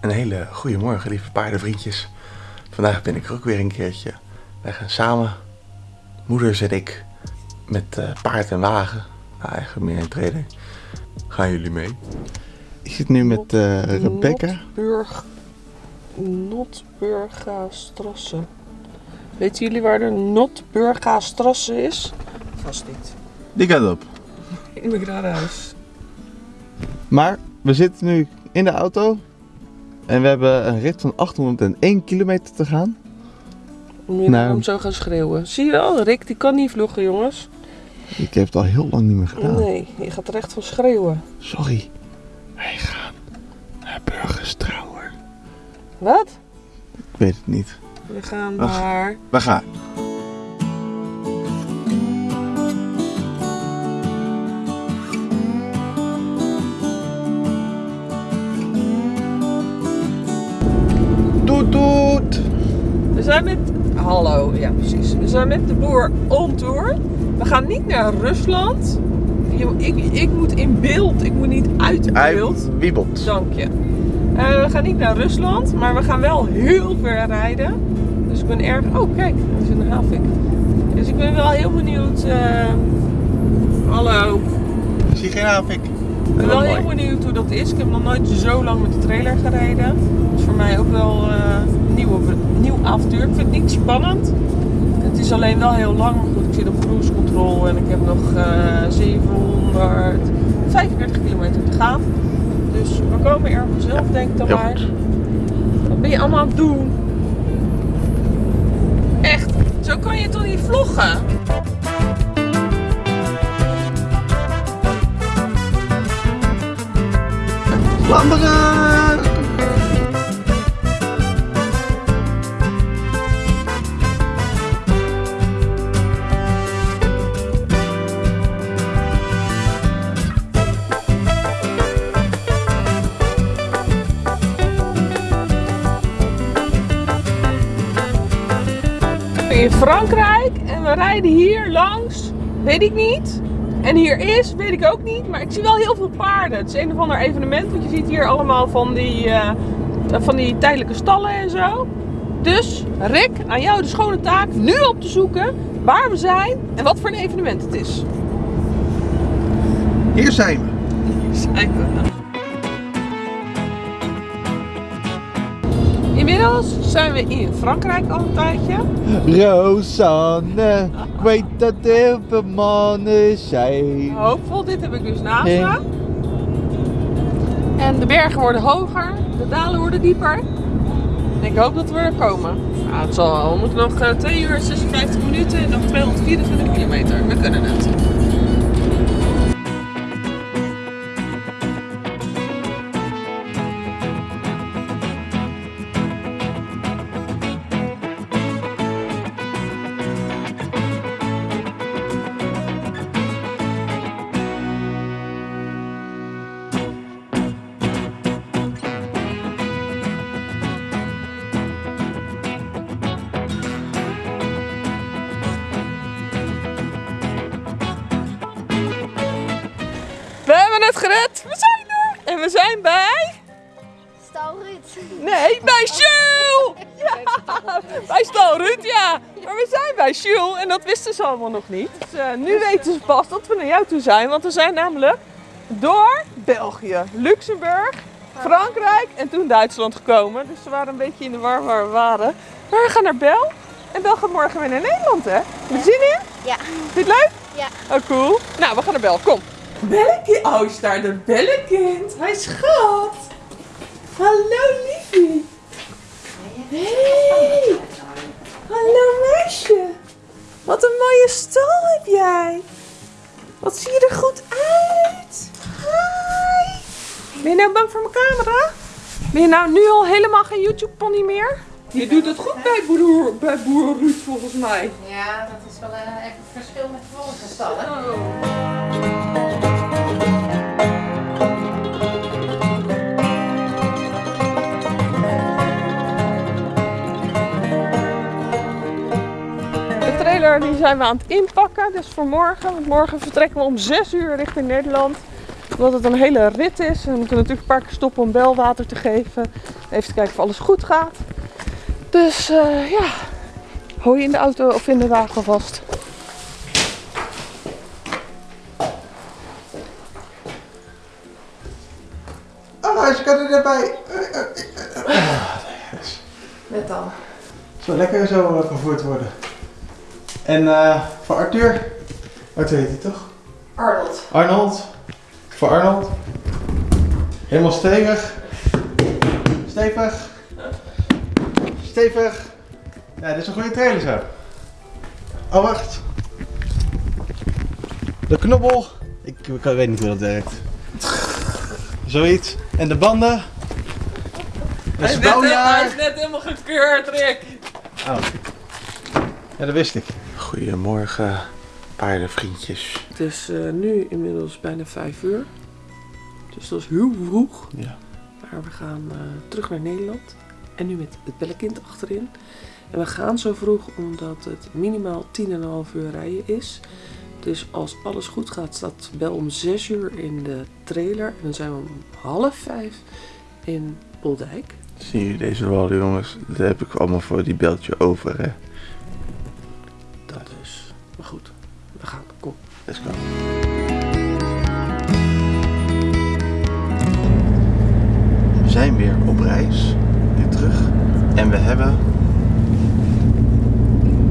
Een hele goede morgen, lieve paardenvriendjes. Vandaag ben ik er ook weer een keertje. Wij gaan samen, moeders en ik, met eh, paard en wagen, nou, eigenlijk meer een trailer, gaan jullie mee. Ik zit nu met eh, Rebecca. Notburg... Notburgastrasse. Weten jullie waar de Notburgastrasse is? Vast niet. Die gaat op. In mijn huis. Maar we zitten nu in de auto en we hebben een rit van 801 kilometer te gaan. Om je Nou. om zo gaan schreeuwen. Zie je wel, Rick die kan niet vloggen jongens. Ik heb het al heel lang niet meer gedaan. Nee, je gaat er echt van schreeuwen. Sorry. Wij gaan naar Burgerstrouwer. Wat? Ik weet het niet. We gaan naar... We gaan. Zijn met... Hallo, ja precies. We zijn met de boer on tour. We gaan niet naar Rusland. Ik, ik moet in beeld, ik moet niet uit Hij beeld. wiebelt. Dank je. Eh, we gaan niet naar Rusland, maar we gaan wel heel ver rijden. Dus ik ben erg... Oh, kijk, er is een havik. Dus ik ben wel heel benieuwd... eh, Hallo. Ik zie geen havik. Ik ben wel heel benieuwd hoe dat is. Ik heb nog nooit zo lang met de trailer gereden. Dat is voor mij ook wel eh, een nieuwe, nieuw avontuur. Ik vind het niet spannend. Het is alleen wel heel lang. Maar goed, ik zit op cruise control en ik heb nog eh 745 kilometer te gaan. Dus we komen er vanzelf, denk ik dan maar. goed. Wat ben je allemaal aan het doen? Echt, zo kan je toch niet vloggen? In Frankrijk en we rijden hier langs, weet ik niet. En hier is, weet ik ook niet, maar ik zie wel heel veel paarden. Het is een of ander evenement, want je ziet hier allemaal van die, eh, van die tijdelijke stallen en zo. Dus Rick, aan jou de schone taak nu op te zoeken waar we zijn en wat voor een evenement het is. Hier zijn we. Zijn we. Inmiddels zijn we in Frankrijk al een tijdje. Rosanne, ik weet dat er heel veel mannen zijn. Hoopvol, dit heb ik dus naast me. En de bergen worden hoger, de dalen worden dieper. En ik hoop dat we er komen. Nou, het zal. We moeten nog eh, 2 uur en 56 minuten en nog 224 kilometer. We kunnen het. Gered. We zijn er. En we zijn bij... Stal Ruud. Nee, bij Jules! Ja, bij Stal Ruud, ja. Maar we zijn bij Jules en dat wisten ze allemaal nog niet. Dus eh, nu weten ze pas dat we naar jou toe zijn. Want we zijn namelijk door België, Luxemburg, Frankrijk en toen Duitsland gekomen. Dus ze waren een beetje in de war waar we waren. Maar we gaan naar Bel. En Bel gaat morgen weer naar Nederland, hè? Heb je zin in? Ja. Vind je het leuk? Ja. Oh, cool. Nou, we gaan naar Bel. Kom. Bellekind. Oh, is daar de Bellekind. Hij schat. Hallo, liefie. Hey. Hallo, meisje. Wat een mooie stal heb jij. Wat zie je er goed uit. Hi. Ben je nou bang voor mijn camera? Ben je nou nu al helemaal geen YouTube-pony meer? Je doet het goed bij boer, bij boer Ruud, volgens mij. Ja, dat is wel een, echt een verschil met de vorige stallen. De zijn we aan het inpakken, dus voor morgen. Want morgen vertrekken we om 6 uur richting Nederland. Omdat het een hele rit is. We moeten natuurlijk een paar keer stoppen om belwater te geven. Even te kijken of alles goed gaat. Dus eh, ja, hou je in de auto of in de wagen vast. Ah, ze kan er erbij. Net al. Zo lekker zo eh, gevoerd worden. En eh, voor Arthur. Arthur heet hij toch? Arnold. Arnold. Voor Arnold. Helemaal stevig. Stevig. Stevig. Ja, dit is een goede trailer zo. Oh, wacht. De knobbel. Ik, ik weet niet hoe dat werkt. Zoiets. En de banden. Dat is bouwjaar. net helemaal gekeurd, Rick. Oh. Ja, dat wist ik. Goedemorgen, paardenvriendjes. Het is eh, nu inmiddels bijna 5 uur. Dus dat is heel vroeg. Ja. Maar we gaan eh, terug naar Nederland. En nu met het bellenkind achterin. En we gaan zo vroeg omdat het minimaal 10,5 uur rijden is. Dus als alles goed gaat, staat Bel om 6 uur in de trailer. En dan zijn we om half 5 in Boldijk. Zien jullie deze rol, jongens? Dat heb ik allemaal voor die beltje over, hè? Maar goed, we gaan. Kom. Let's go. We zijn weer op reis. Weer terug. En we hebben...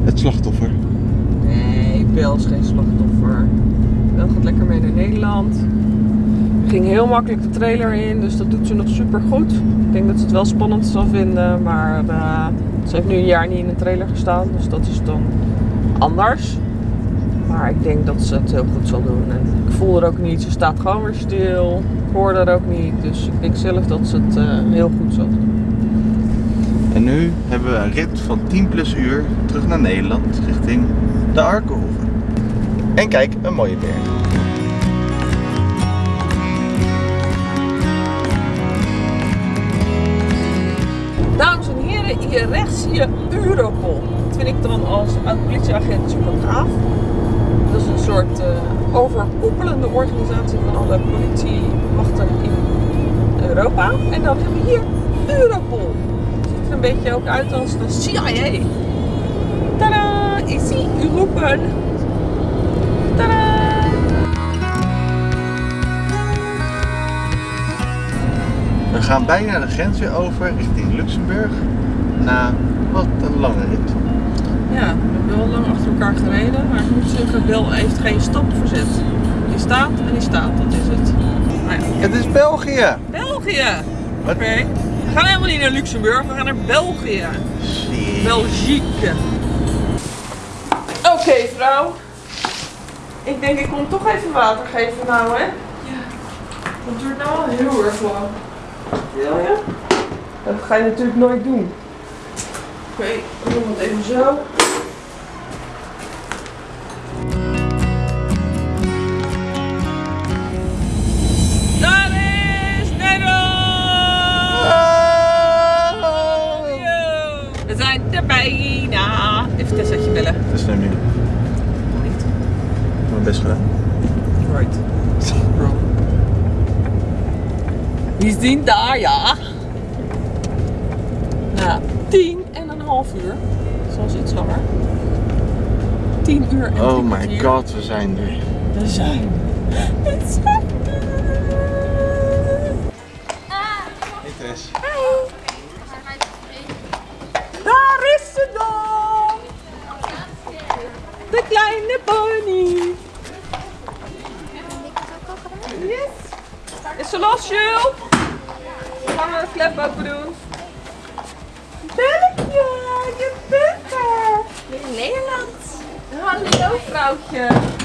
Het slachtoffer. Nee, Bel is geen slachtoffer. Bel gaat lekker mee naar Nederland. Ging heel makkelijk de trailer in, dus dat doet ze nog super goed. Ik denk dat ze het wel spannend zal vinden, maar eh, ze heeft nu een jaar niet in een trailer gestaan, dus dat is dan anders. Maar ik denk dat ze het heel goed zal doen. En ik voel er ook niet, ze staat gewoon weer stil. Ik hoor haar ook niet, dus ik denk zelf dat ze het eh, heel goed zal doen. En nu hebben we een rit van 10 plus uur terug naar Nederland richting de Arkenhoeve. En kijk, een mooie berg. Dames en heren, hier rechts zie je Europol. Dat vind ik dan als oud-politieagent super gaaf. Dat is een soort eh, overkoepelende organisatie van alle politiemachten in Europa. En dan hebben we hier Europol. Ziet er een beetje ook uit als de CIA. Tada! Ici Europol. Tada! We gaan bijna de grens weer over richting Luxemburg. Na wat een lange rit. Ja, we hebben wel lang achter elkaar gereden, maar ik moet zeggen, Bel heeft geen stap verzet. Die staat en die staat, dat is het. Nou ja, Het is België! België! Wat? Oké. We gaan helemaal niet naar Luxemburg, we gaan naar België. Belgique. Oké, vrouw. Ik denk, ik kom toch even water geven nou, hè? Ja. Dat duurt nou al heel erg lang. Wil je? Dat ga je natuurlijk nooit doen. Oké, we doen het even zo. Daar is Nederland! We zijn er bijna. Even Tessaatje bellen. Dat is niet. Niet. Mijn best gedaan. Right. Die zijn daar, ja. Nou, tien een half uur. Soms iets langer. Tien uur en Oh my god, we zijn er. We zijn. We zijn er. Hey Tess. Daar is ze dan. De kleine pony. Yes. Is ze los, Jules? Gaan we de klep open doen? Belletje, je bent er. In Nederland. Hallo, vrouwtje.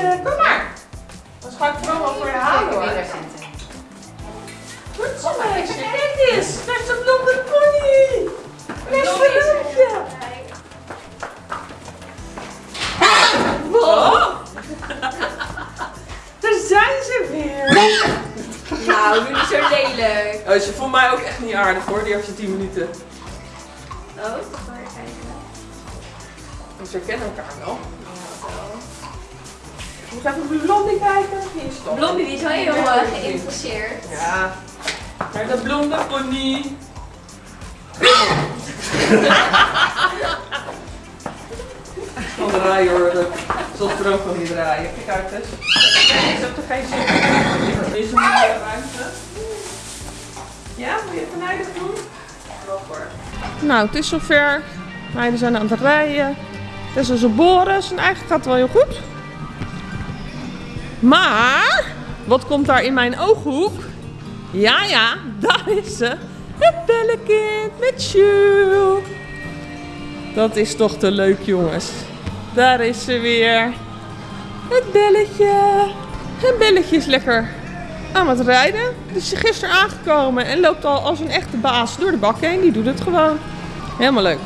Belletje, kom maar. Dan ga ik vooral wel voor je halen hoor. Goed zo meisje, kijk eens. Daar is een blonde pony. Daar is Veroontje. Wat? Daar zijn ze weer. Nou, doe niet zo lelijk. Oh, ze vond mij ook echt niet aardig hoor, die eerste 10 minuten. Oh, maar kijken. Dus ze kennen elkaar wel. Ik moet even Blondie kijken. Die is toch. Blondie die is wel heel Ja, uh, geïnteresseerd. Ja. Maar de blonde pony. Van draaien hoor. dat- Zoals er ook van die draaien. Kijk uit eens. Heb er geen zin in. Is er meer ruimte? Ja, wil je even nijdig doen? Nou, het is zover. Meiden zijn aan het rijden. Het is dus een Boris en eigenlijk gaat het wel heel goed. Maar, wat komt daar in mijn ooghoek? Ja, ja, daar is ze. Het bellekind met Jules. Dat is toch te leuk, jongens. Daar is ze weer. Het belletje. Het belletje is lekker aan het rijden. Dus is gisteren aangekomen en loopt al als een echte baas door de bak heen. Die doet het gewoon. Helemaal leuk.